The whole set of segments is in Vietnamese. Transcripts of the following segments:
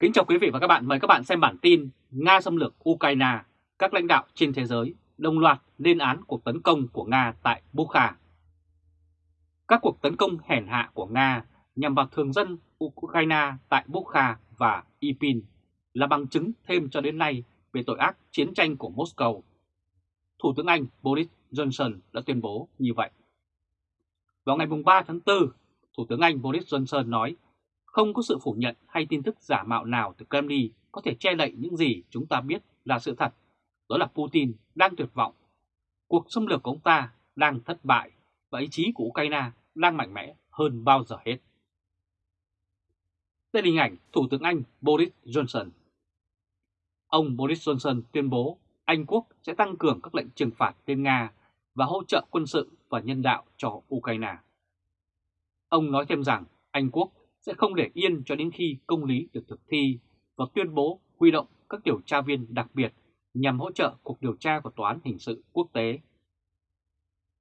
Kính chào quý vị và các bạn, mời các bạn xem bản tin Nga xâm lược Ukraine, các lãnh đạo trên thế giới đồng loạt lên án cuộc tấn công của Nga tại Bukha. Các cuộc tấn công hèn hạ của Nga nhằm vào thường dân Ukraine tại Bukha và Ipin là bằng chứng thêm cho đến nay về tội ác chiến tranh của Moscow. Thủ tướng Anh Boris Johnson đã tuyên bố như vậy. Vào ngày 3 tháng 4, Thủ tướng Anh Boris Johnson nói không có sự phủ nhận hay tin tức giả mạo nào từ Kremlin có thể che lậy những gì chúng ta biết là sự thật. Đó là Putin đang tuyệt vọng. Cuộc xâm lược của ông ta đang thất bại và ý chí của Ukraine đang mạnh mẽ hơn bao giờ hết. Đây là hình ảnh Thủ tướng Anh Boris Johnson. Ông Boris Johnson tuyên bố Anh Quốc sẽ tăng cường các lệnh trừng phạt lên Nga và hỗ trợ quân sự và nhân đạo cho Ukraine. Ông nói thêm rằng Anh Quốc sẽ không để yên cho đến khi công lý được thực thi và tuyên bố huy động các điều tra viên đặc biệt nhằm hỗ trợ cuộc điều tra của Tòa án Hình sự Quốc tế.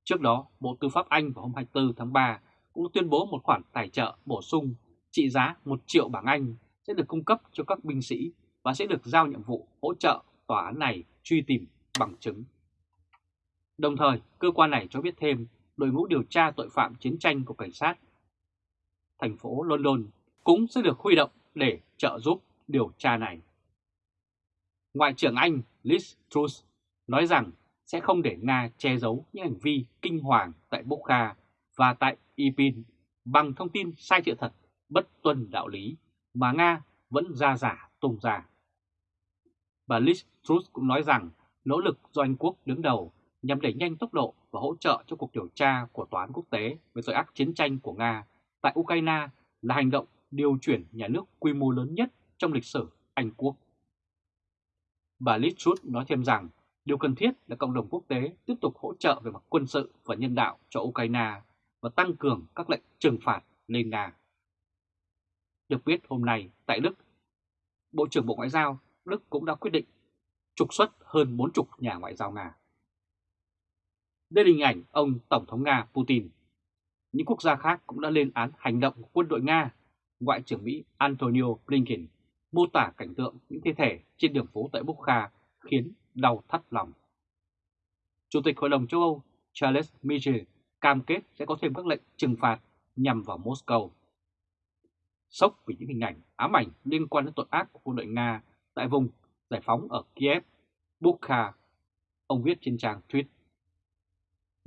Trước đó, Bộ Tư pháp Anh vào hôm 24 tháng 3 cũng tuyên bố một khoản tài trợ bổ sung trị giá 1 triệu bảng Anh sẽ được cung cấp cho các binh sĩ và sẽ được giao nhiệm vụ hỗ trợ tòa án này truy tìm bằng chứng. Đồng thời, cơ quan này cho biết thêm đội ngũ điều tra tội phạm chiến tranh của cảnh sát thành phố London cũng sẽ được huy động để trợ giúp điều tra này. Ngoại trưởng Anh Liz Truss nói rằng sẽ không để Nga che giấu những hành vi kinh hoàng tại Bokha và tại Ipin bằng thông tin sai sự thật, bất tuân đạo lý mà Nga vẫn ra giả tung ra. Bà Liz Truss cũng nói rằng nỗ lực do Anh Quốc đứng đầu nhằm đẩy nhanh tốc độ và hỗ trợ cho cuộc điều tra của Tòa án quốc tế về tội ác chiến tranh của Nga tại Ukraine là hành động điều chuyển nhà nước quy mô lớn nhất trong lịch sử Anh Quốc. Bà Liz Truss nói thêm rằng điều cần thiết là cộng đồng quốc tế tiếp tục hỗ trợ về mặt quân sự và nhân đạo cho Ukraine và tăng cường các lệnh trừng phạt lên Nga. Được biết hôm nay tại Đức, Bộ trưởng Bộ Ngoại giao Đức cũng đã quyết định trục xuất hơn 40 nhà ngoại giao Nga. Đây là hình ảnh ông Tổng thống Nga Putin những quốc gia khác cũng đã lên án hành động của quân đội Nga. Ngoại trưởng Mỹ Antonio Blinken mô tả cảnh tượng những thi thể trên đường phố tại Bukha khiến đau thắt lòng. Chủ tịch Hội đồng châu Âu Charles Michel cam kết sẽ có thêm các lệnh trừng phạt nhằm vào Moscow. Sốc vì những hình ảnh ám ảnh liên quan đến tội ác của quân đội Nga tại vùng giải phóng ở Kiev, Bukha, ông viết trên trang tweet.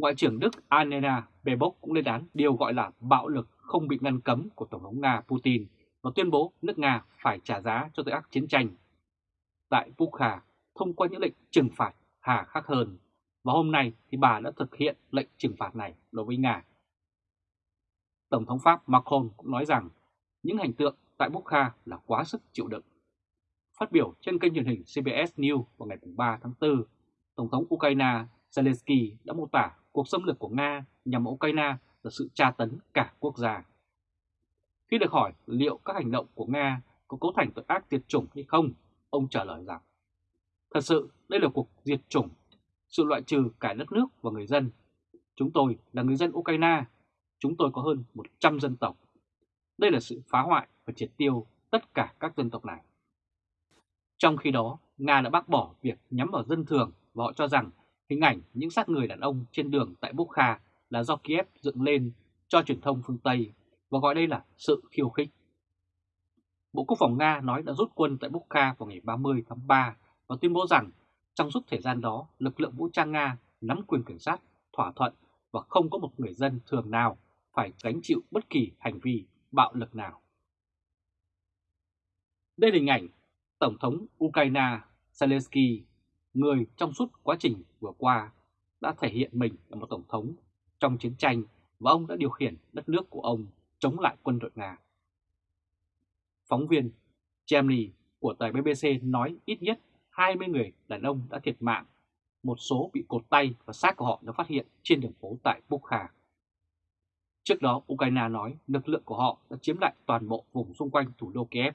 Ngoại trưởng Đức Annena Baerbock cũng lên án điều gọi là bạo lực không bị ngăn cấm của Tổng thống Nga Putin và tuyên bố nước Nga phải trả giá cho tội ác chiến tranh. Tại Bukha, thông qua những lệnh trừng phạt hà khắc hơn, và hôm nay thì bà đã thực hiện lệnh trừng phạt này đối với Nga. Tổng thống Pháp Macron cũng nói rằng những hành tượng tại Bukha là quá sức chịu đựng. Phát biểu trên kênh truyền hình CBS News vào ngày 3 tháng 4, Tổng thống Ukraine Zelensky đã mô tả cuộc xâm lược của Nga nhằm Ukraine là sự tra tấn cả quốc gia. Khi được hỏi liệu các hành động của Nga có cấu thành tội ác diệt chủng hay không, ông trả lời rằng Thật sự đây là cuộc diệt chủng, sự loại trừ cả đất nước và người dân. Chúng tôi là người dân Ukraine, chúng tôi có hơn 100 dân tộc. Đây là sự phá hoại và triệt tiêu tất cả các dân tộc này. Trong khi đó, Nga đã bác bỏ việc nhắm vào dân thường và họ cho rằng Hình ảnh những xác người đàn ông trên đường tại Bukha là do Kiev dựng lên cho truyền thông phương Tây và gọi đây là sự khiêu khích. Bộ Quốc phòng Nga nói đã rút quân tại Bukha vào ngày 30 tháng 3 và tuyên bố rằng trong suốt thời gian đó, lực lượng vũ trang Nga nắm quyền kiểm soát, thỏa thuận và không có một người dân thường nào phải gánh chịu bất kỳ hành vi bạo lực nào. Đây là hình ảnh Tổng thống Ukraine Zelensky người trong suốt quá trình vừa qua đã thể hiện mình là một tổng thống trong chiến tranh và ông đã điều khiển đất nước của ông chống lại quân đội Nga. Phóng viên Germany của tờ BBC nói ít nhất 20 người đàn ông đã thiệt mạng, một số bị cột tay và xác của họ đã phát hiện trên đường phố tại Bukha. Trước đó, Ukraine nói lực lượng của họ đã chiếm lại toàn bộ vùng xung quanh thủ đô Kiev,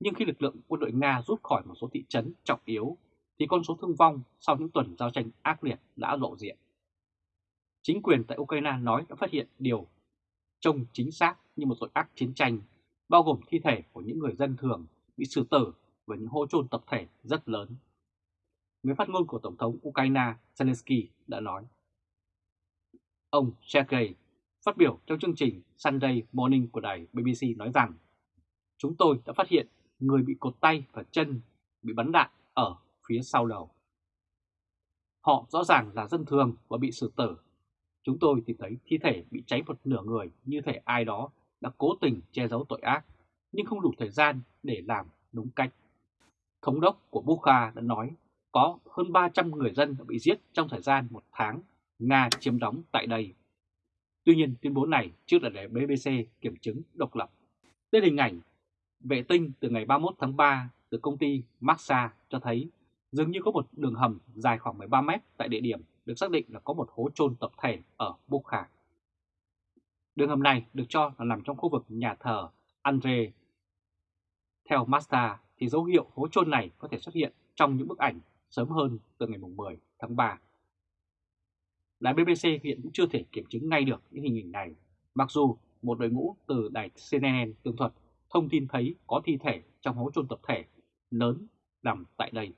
nhưng khi lực lượng quân đội Nga rút khỏi một số thị trấn trọng yếu thì con số thương vong sau những tuần giao tranh ác liệt đã lộ diện. Chính quyền tại Ukraine nói đã phát hiện điều trông chính xác như một tội ác chiến tranh, bao gồm thi thể của những người dân thường bị xử tử và những hố chôn tập thể rất lớn. Người phát ngôn của Tổng thống Ukraine Zelensky đã nói. Ông Sergei phát biểu trong chương trình Sunday Morning của đài BBC nói rằng Chúng tôi đã phát hiện người bị cột tay và chân bị bắn đạn ở phía sau đầu. Họ rõ ràng là dân thường và bị xử tử. Chúng tôi tìm thấy thi thể bị cháy một nửa người như thể ai đó đã cố tình che giấu tội ác, nhưng không đủ thời gian để làm đúng cách. Thống đốc của Bukha đã nói có hơn 300 người dân đã bị giết trong thời gian một tháng Nga chiếm đóng tại đây. Tuy nhiên tuyên bố này chưa được để BBC kiểm chứng độc lập. Đây hình ảnh vệ tinh từ ngày 31 tháng 3 từ công ty Maxa cho thấy dường như có một đường hầm dài khoảng 13 mét tại địa điểm được xác định là có một hố chôn tập thể ở Bukha. Đường hầm này được cho là nằm trong khu vực nhà thờ Andre. Theo Masta thì dấu hiệu hố chôn này có thể xuất hiện trong những bức ảnh sớm hơn từ ngày 10 tháng 3. Đài BBC hiện cũng chưa thể kiểm chứng ngay được những hình ảnh này, mặc dù một đội ngũ từ đài CNN tường thuật thông tin thấy có thi thể trong hố chôn tập thể lớn nằm tại đây.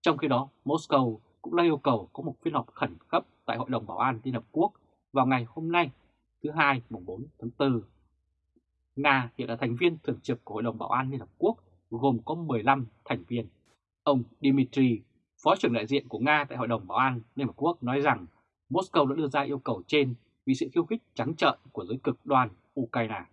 Trong khi đó, Moscow cũng đã yêu cầu có một phiên họp khẩn cấp tại Hội đồng Bảo an Liên Hợp Quốc vào ngày hôm nay, thứ Hai, mùng 4 tháng 4. Nga hiện là thành viên thường trực của Hội đồng Bảo an Liên Hợp Quốc gồm có 15 thành viên. Ông Dmitry, Phó trưởng đại diện của Nga tại Hội đồng Bảo an Liên Hợp Quốc nói rằng Moscow đã đưa ra yêu cầu trên vì sự khiêu khích trắng trợn của giới cực đoan Ukraine.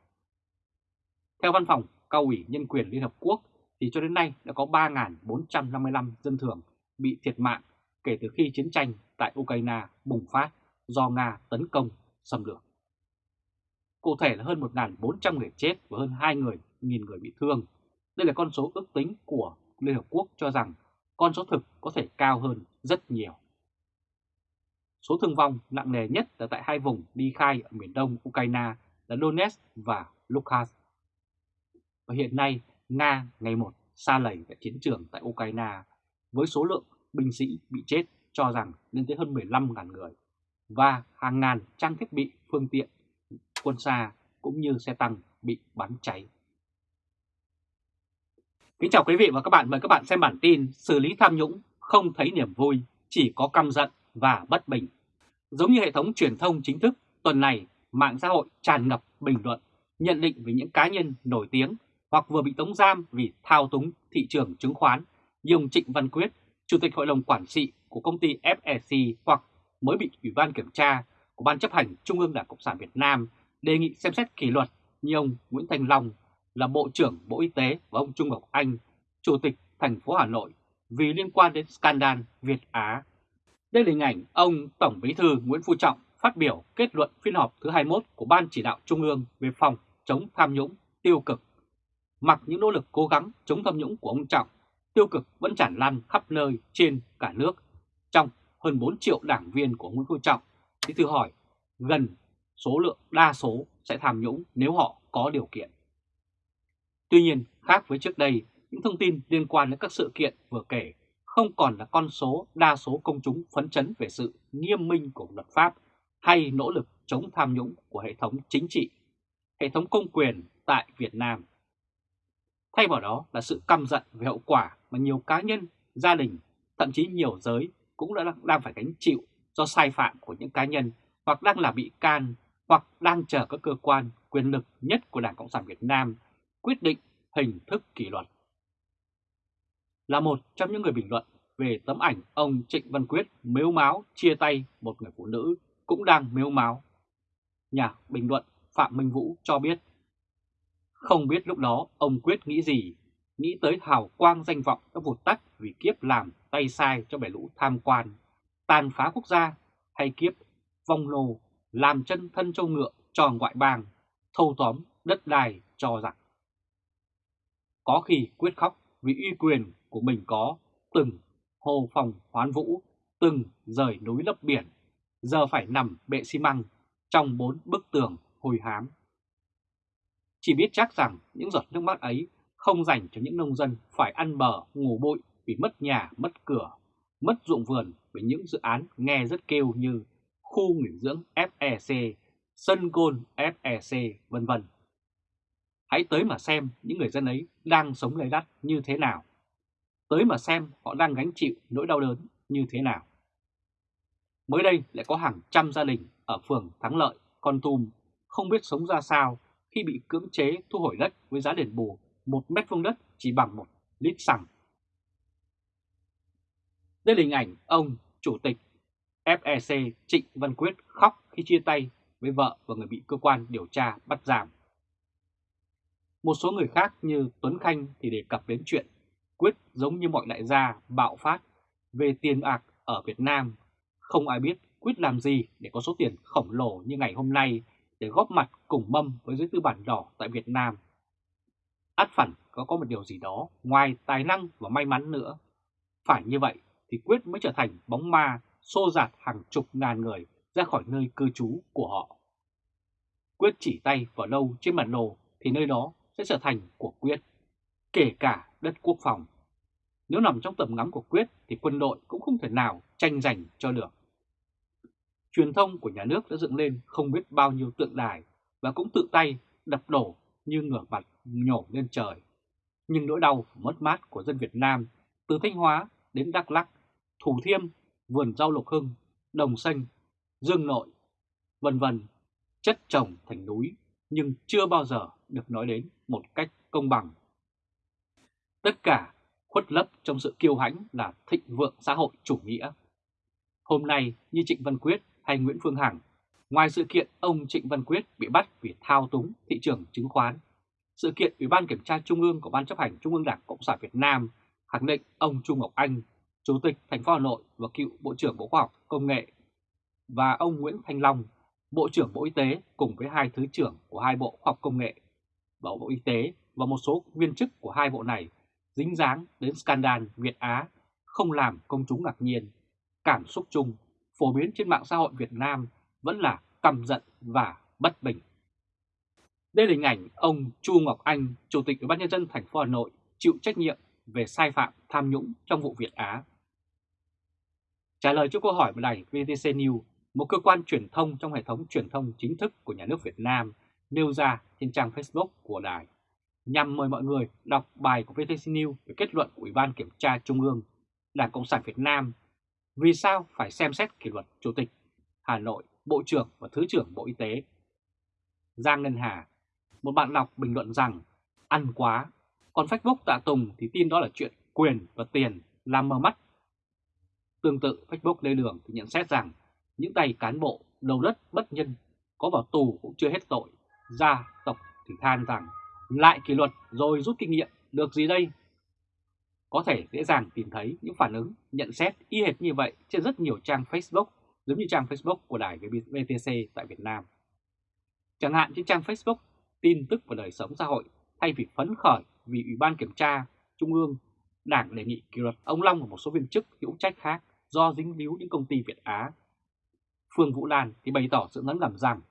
Theo văn phòng cao ủy nhân quyền Liên Hợp Quốc thì cho đến nay đã có 3.455 dân thường bị thiệt mạng kể từ khi chiến tranh tại Ukraine bùng phát do Nga tấn công xâm lược. Cụ thể là hơn 1.400 người chết và hơn 2 người, nghìn người bị thương. Đây là con số ước tính của Liên Hợp Quốc cho rằng con số thực có thể cao hơn rất nhiều. Số thương vong nặng nề nhất là tại hai vùng đi khai ở miền đông Ukraine là Donetsk và Luhansk. Và hiện nay, Nga ngày một xa lầy tại chiến trường tại Ukraine với số lượng binh sĩ bị chết cho rằng lên tới hơn 15.000 người và hàng ngàn trang thiết bị, phương tiện, quân xa cũng như xe tăng bị bắn cháy. Kính chào quý vị và các bạn, mời các bạn xem bản tin xử lý tham nhũng không thấy niềm vui, chỉ có căm giận và bất bình. Giống như hệ thống truyền thông chính thức, tuần này mạng xã hội tràn ngập bình luận, nhận định về những cá nhân nổi tiếng hoặc vừa bị tống giam vì thao túng thị trường chứng khoán như ông Trịnh Văn Quyết, Chủ tịch Hội đồng Quản trị của công ty FEC hoặc mới bị Ủy ban Kiểm tra của Ban chấp hành Trung ương Đảng Cộng sản Việt Nam đề nghị xem xét kỷ luật như ông Nguyễn Thành Long là Bộ trưởng Bộ Y tế và ông Trung Ngọc Anh, Chủ tịch thành phố Hà Nội vì liên quan đến scandal Việt Á. Đây là hình ảnh ông Tổng Bí thư Nguyễn Phú Trọng phát biểu kết luận phiên họp thứ 21 của Ban Chỉ đạo Trung ương về phòng chống tham nhũng tiêu cực Mặc những nỗ lực cố gắng chống tham nhũng của ông Trọng, tiêu cực vẫn tràn lan khắp nơi trên cả nước. Trong hơn 4 triệu đảng viên của Nguyễn Phú Trọng, thì tự hỏi gần số lượng đa số sẽ tham nhũng nếu họ có điều kiện. Tuy nhiên, khác với trước đây, những thông tin liên quan đến các sự kiện vừa kể không còn là con số đa số công chúng phấn chấn về sự nghiêm minh của luật pháp hay nỗ lực chống tham nhũng của hệ thống chính trị, hệ thống công quyền tại Việt Nam. Thay vào đó là sự căm giận về hậu quả mà nhiều cá nhân, gia đình, thậm chí nhiều giới cũng đã đang phải gánh chịu do sai phạm của những cá nhân hoặc đang là bị can hoặc đang chờ các cơ quan quyền lực nhất của Đảng Cộng sản Việt Nam quyết định hình thức kỷ luật. Là một trong những người bình luận về tấm ảnh ông Trịnh Văn Quyết mếu máu chia tay một người phụ nữ cũng đang mếu máu. Nhà bình luận Phạm Minh Vũ cho biết không biết lúc đó ông Quyết nghĩ gì, nghĩ tới hào quang danh vọng đã vụt tắt vì kiếp làm tay sai cho bè lũ tham quan, tàn phá quốc gia hay kiếp vong lồ làm chân thân châu ngựa cho ngoại bang, thâu tóm đất đai cho giặc. Có khi quyết khóc vì uy quyền của mình có từng hồ phòng hoán vũ, từng rời núi lấp biển, giờ phải nằm bệ xi măng trong bốn bức tường hồi hám chỉ biết chắc rằng những giọt nước mắt ấy không dành cho những nông dân phải ăn bờ ngủ bụi vì mất nhà, mất cửa, mất ruộng vườn với những dự án nghe rất kêu như khu nghỉ dưỡng FEC, sân gôn FEC, vân vân. Hãy tới mà xem những người dân ấy đang sống lấy đắt như thế nào. Tới mà xem họ đang gánh chịu nỗi đau đớn như thế nào. Mới đây lại có hàng trăm gia đình ở phường Thắng Lợi, Con Tum không biết sống ra sao khi bị cưỡng chế thu hồi đất với giá đền bù một mét vuông đất chỉ bằng một lít xăng. Đây là hình ảnh ông, Chủ tịch FEC Trịnh Văn Quyết khóc khi chia tay với vợ và người bị cơ quan điều tra bắt giam. Một số người khác như Tuấn Khanh thì đề cập đến chuyện Quyết giống như mọi đại gia bạo phát về tiền bạc ở Việt Nam. Không ai biết Quyết làm gì để có số tiền khổng lồ như ngày hôm nay để góp mặt cùng mâm với giới tư bản đỏ tại Việt Nam. Át phản có có một điều gì đó ngoài tài năng và may mắn nữa. Phải như vậy thì Quyết mới trở thành bóng ma xô dạt hàng chục ngàn người ra khỏi nơi cư trú của họ. Quyết chỉ tay vào đâu trên bản đồ thì nơi đó sẽ trở thành của Quyết, kể cả đất quốc phòng. Nếu nằm trong tầm ngắm của Quyết thì quân đội cũng không thể nào tranh giành cho được. Truyền thông của nhà nước đã dựng lên không biết bao nhiêu tượng đài và cũng tự tay đập đổ như ngửa mặt nhổ lên trời. Nhưng nỗi đau mất mát của dân Việt Nam từ Thanh Hóa đến Đắk Lắk, Thủ Thiêm, vườn rau Lộc Hưng, Đồng Xanh, Dương Nội, vân vân chất chồng thành núi nhưng chưa bao giờ được nói đến một cách công bằng. Tất cả khuất lấp trong sự kiêu hãnh là thịnh vượng xã hội chủ nghĩa. Hôm nay như Trịnh Văn Quyết hay Nguyễn Phương Hằng, ngoài sự kiện ông Trịnh Văn Quyết bị bắt vì thao túng thị trường chứng khoán, sự kiện Ủy ban Kiểm tra Trung ương của Ban chấp hành Trung ương Đảng Cộng sản Việt Nam khẳng định ông Trung Ngọc Anh, Chủ tịch thành phố Hà Nội và cựu Bộ trưởng Bộ Khoa học Công nghệ và ông Nguyễn Thanh Long, Bộ trưởng Bộ Y tế cùng với hai Thứ trưởng của hai Bộ Khoa học Công nghệ và Bộ Y tế và một số viên chức của hai bộ này dính dáng đến scandal Việt Á không làm công chúng ngạc nhiên. Cảm xúc chung phổ biến trên mạng xã hội Việt Nam vẫn là căm giận và bất bình. Đây là hình ảnh ông Chu Ngọc Anh, Chủ tịch Ủy ban nhân dân thành phố Hà Nội chịu trách nhiệm về sai phạm tham nhũng trong vụ Việt Á. Trả lời cho câu hỏi của đài VTC News, một cơ quan truyền thông trong hệ thống truyền thông chính thức của nhà nước Việt Nam nêu ra trên trang Facebook của đài, nhằm mời mọi người đọc bài của VTC News về kết luận của Ủy ban Kiểm tra Trung ương Đảng Cộng sản Việt Nam vì sao phải xem xét kỷ luật Chủ tịch Hà Nội, Bộ trưởng và Thứ trưởng Bộ Y tế. Giang Ngân Hà, một bạn đọc bình luận rằng ăn quá, còn Facebook tạ Tùng thì tin đó là chuyện quyền và tiền làm mờ mắt. Tương tự Facebook Lê Đường thì nhận xét rằng những tay cán bộ đầu đất bất nhân có vào tù cũng chưa hết tội. Gia tộc thì than rằng lại kỷ luật rồi rút kinh nghiệm được gì đây? Có thể dễ dàng tìm thấy những phản ứng, nhận xét y hệt như vậy trên rất nhiều trang Facebook giống như trang Facebook của đài VTC tại Việt Nam. Chẳng hạn trên trang Facebook tin tức và đời sống xã hội thay vì phấn khởi vì Ủy ban Kiểm tra Trung ương Đảng đề nghị kỷ luật ông Long và một số viên chức hữu trách khác do dính líu những công ty Việt Á. Phương Vũ Lan thì bày tỏ sự ngấn ngầm rằng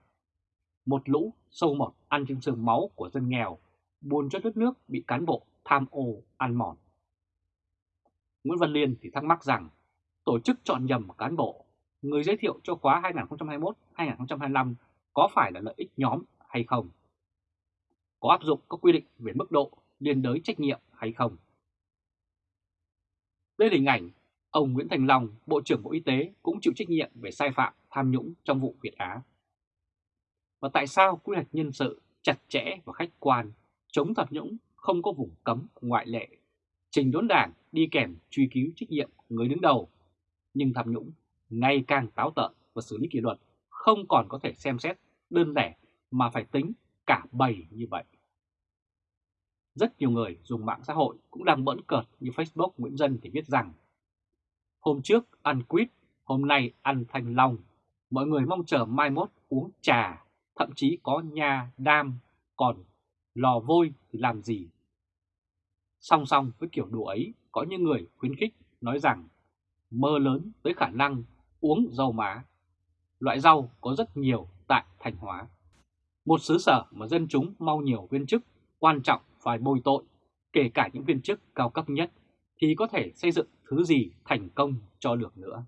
một lũ sâu mọt ăn trên xương máu của dân nghèo, buồn cho đất nước bị cán bộ tham ô ăn mòn. Nguyễn Văn Liên thì thắc mắc rằng tổ chức chọn nhầm cán bộ, người giới thiệu cho khóa 2021-2025 có phải là lợi ích nhóm hay không? Có áp dụng các quy định về mức độ liên đới trách nhiệm hay không? Đây là hình ảnh ông Nguyễn Thành Long, Bộ trưởng Bộ Y tế cũng chịu trách nhiệm về sai phạm tham nhũng trong vụ Việt Á. Và tại sao quy hoạch nhân sự chặt chẽ và khách quan, chống tham nhũng không có vùng cấm ngoại lệ, trình đốn đảng đi kèm truy cứu trách nhiệm người đứng đầu, nhưng tham nhũng ngày càng táo tợn và xử lý kỷ luật không còn có thể xem xét đơn lẻ mà phải tính cả bầy như vậy. Rất nhiều người dùng mạng xã hội cũng đang bỡn cợt như Facebook Nguyễn Dân thì viết rằng Hôm trước ăn quýt, hôm nay ăn thanh long. Mọi người mong chờ mai mốt uống trà, thậm chí có nhà đam, còn lò vôi thì làm gì? Song song với kiểu đùa ấy, có những người khuyến khích nói rằng mơ lớn tới khả năng uống rau má. Loại rau có rất nhiều tại Thanh Hóa. Một xứ sở mà dân chúng mau nhiều viên chức quan trọng phải bồi tội, kể cả những viên chức cao cấp nhất, thì có thể xây dựng thứ gì thành công cho được nữa.